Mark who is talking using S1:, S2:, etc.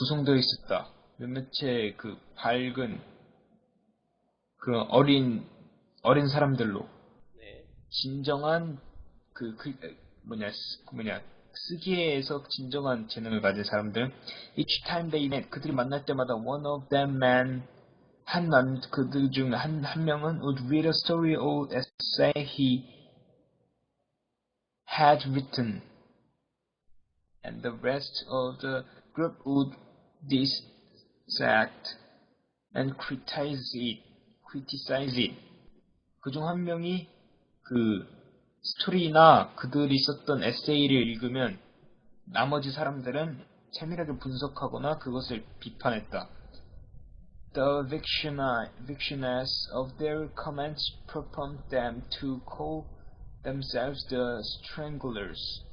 S1: 구성되어 있었다. 몇몇의 그 밝은 그 어린 어린 사람들로
S2: 네.
S1: 진정한 그, 그 뭐냐 쓰- 뭐냐 쓰기에서 진정한 재능을 가진 사람들 each time they met 그들이 만날 때마다 one of them man 한남 그들 중 한 한 명은 would read a story or essay he had written and the rest of the group would dissect and criticize it criticize it 그 중 한 명이 그 스토리나 그들이 썼던 에세이를 읽으면 나머지 사람들은 세밀하게 분석하거나 그것을 비판했다. The viciousness of their comments prompted them to call themselves the stranglers.